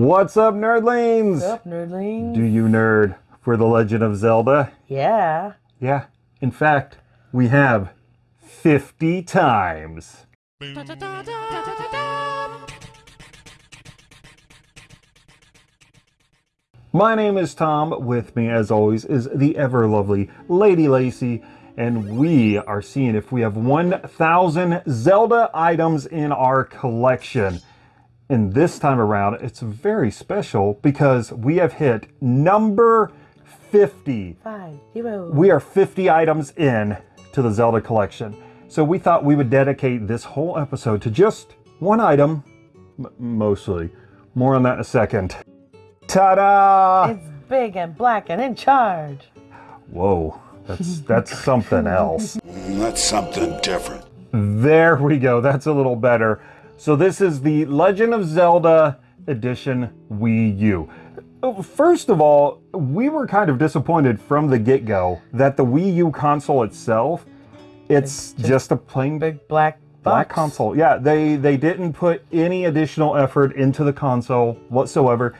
What's up, nerdlings? What's up, nerdlings? Do you nerd for The Legend of Zelda? Yeah. Yeah. In fact, we have 50 times. My name is Tom. With me, as always, is the ever lovely Lady Lacey, and we are seeing if we have 1,000 Zelda items in our collection. And this time around, it's very special because we have hit number 50. Five, zero. We are 50 items in to the Zelda collection. So we thought we would dedicate this whole episode to just one item, mostly. More on that in a second. Ta-da! It's big and black and in charge. Whoa, that's that's something else. That's something different. There we go. That's a little better. So this is the Legend of Zelda Edition Wii U. First of all, we were kind of disappointed from the get-go that the Wii U console itself, it's just, a plain Big black box. black console. Yeah, they they didn't put any additional effort into the console whatsoever.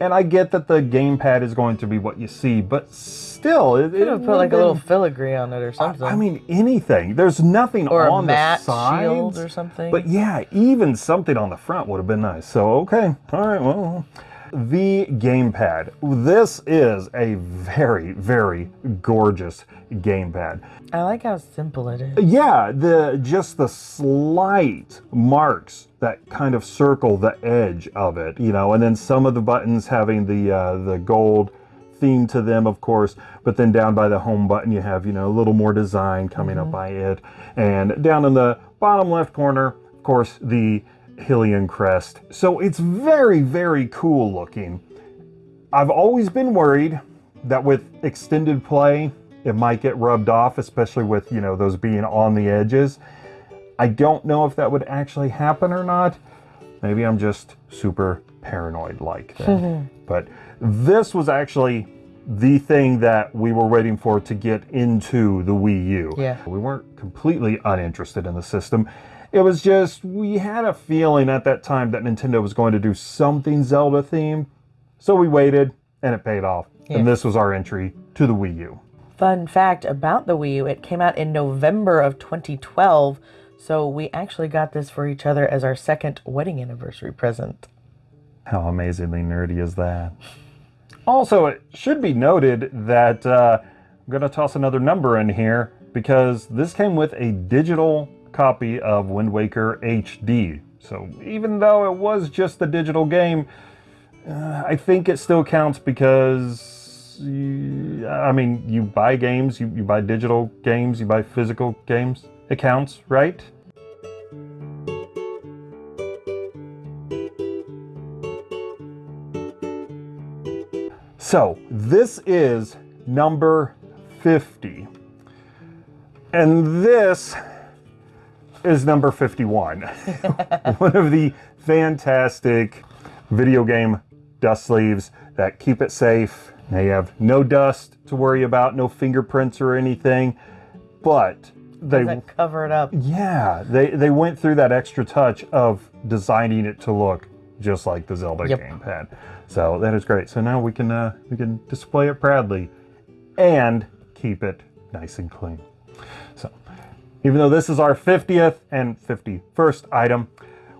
And I get that the gamepad is going to be what you see, but still, it, Could have put like a little filigree on it or something. I mean, anything. There's nothing or on a matte the sides. or something. But yeah, even something on the front would have been nice. So, okay. All right, well. The gamepad. This is a very, very gorgeous gamepad. I like how simple it is. Yeah, the just the slight marks that kind of circle the edge of it, you know, and then some of the buttons having the uh, the gold theme to them, of course. But then down by the home button, you have you know a little more design coming up by it, and down in the bottom left corner, of course, the Hylian crest. So it's very, very cool looking. I've always been worried that with extended play, it might get rubbed off, especially with, you know, those being on the edges. I don't know if that would actually happen or not. Maybe I'm just super paranoid like that. but this was actually the thing that we were waiting for to get into the Wii U. Yeah. We weren't completely uninterested in the system. It was just, we had a feeling at that time that Nintendo was going to do something Zelda themed. So we waited and it paid off. Yeah. And this was our entry to the Wii U. Fun fact about the Wii U, it came out in November of 2012. So we actually got this for each other as our second wedding anniversary present. How amazingly nerdy is that? Also, it should be noted that uh, I'm going to toss another number in here because this came with a digital copy of Wind Waker HD. So even though it was just the digital game, uh, I think it still counts because, you, I mean, you buy games, you, you buy digital games, you buy physical games. It counts, right? So this is number 50. And this is number 51. One of the fantastic video game dust sleeves that keep it safe. They have no dust to worry about, no fingerprints or anything, but they cover it up. yeah, they they went through that extra touch of designing it to look just like the Zelda Yep. gamepad. So that is great. So now we can uh, we can display it proudly and keep it nice and clean. So even though this is our 50th and 51st item,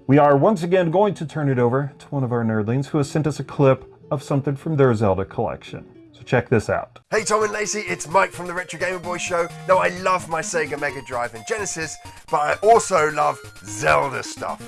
we are once again going to turn it over to one of our nerdlings who has sent us a clip of something from their Zelda collection. So check this out. Hey Tom and Lacey, it's Mike from the Retro Gamer Boy Show. Now I love my Sega Mega Drive and Genesis, but I also love Zelda stuff.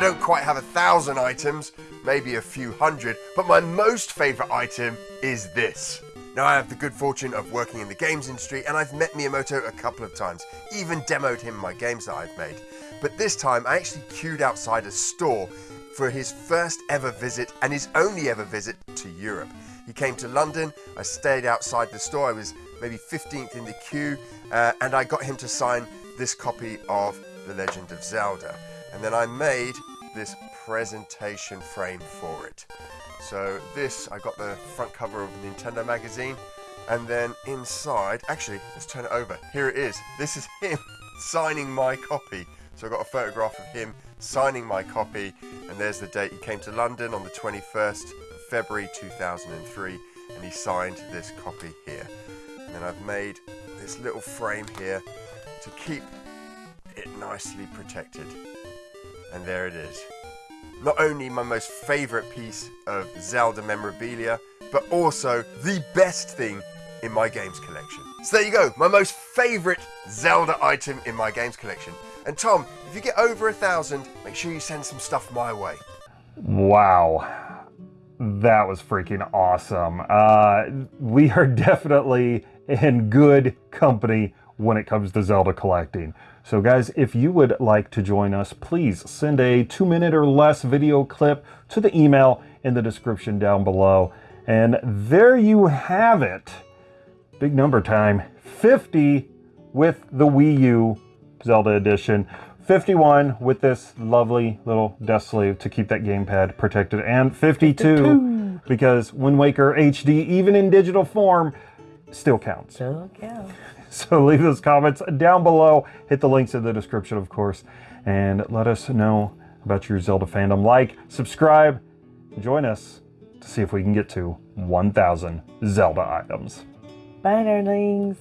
Don't quite have a thousand items, maybe a few hundred, but my most favourite item is this. Now I have the good fortune of working in the games industry and I've met Miyamoto a couple of times, even demoed him my games that I've made. But this time I actually queued outside a store for his first ever visit and his only ever visit to Europe. He came to London. I stayed outside the store. I was maybe 15th in the queue, uh, and I got him to sign this copy of The Legend of Zelda. And then I made this presentation frame for it. So this, I got the front cover of Nintendo magazine, and then inside, actually, let's turn it over. Here it is. This is him signing my copy. So I got a photograph of him signing my copy, and there's the date. He came to London on the 21st of February 2003, and he signed this copy here. And then I've made this little frame here to keep it nicely protected. And there it is. Not only my most favourite piece of Zelda memorabilia, but also the best thing in my games collection. So there you go, my most favourite Zelda item in my games collection. And Tom, if you get over a thousand, make sure you send some stuff my way. Wow. That was freaking awesome. Uh, we are definitely in good company when it comes to Zelda collecting. So guys, if you would like to join us, please send a two minute or less video clip to the email in the description down below. And there you have it. Big number time. 50 with the Wii U Zelda edition. 51 with this lovely little desk sleeve to keep that gamepad protected. And 52 because Wind Waker HD, even in digital form, still counts. So, yeah. So leave those comments down below. Hit the links in the description, of course, and let us know about your Zelda fandom. Like, subscribe, join us to see if we can get to 1,000 Zelda items. Bye, nerdlings.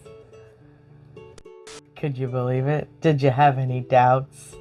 Could you believe it? Did you have any doubts?